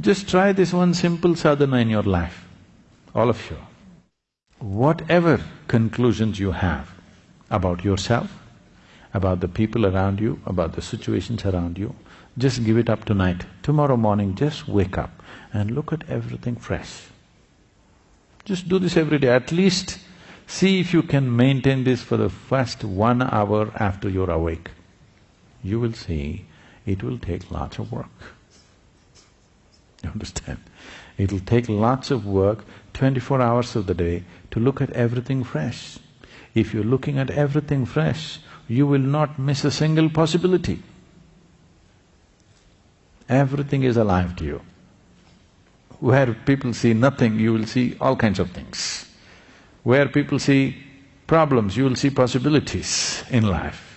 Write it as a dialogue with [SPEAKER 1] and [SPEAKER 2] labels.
[SPEAKER 1] Just try this one simple sadhana in your life, all of you. Whatever conclusions you have about yourself, about the people around you, about the situations around you, just give it up tonight. Tomorrow morning, just wake up and look at everything fresh. Just do this every day, at least see if you can maintain this for the first one hour after you're awake. You will see it will take lots of work. You understand? It'll take lots of work, twenty-four hours of the day, to look at everything fresh. If you're looking at everything fresh, you will not miss a single possibility. Everything is alive to you. Where people see nothing, you will see all kinds of things. Where people see problems, you will see possibilities in life.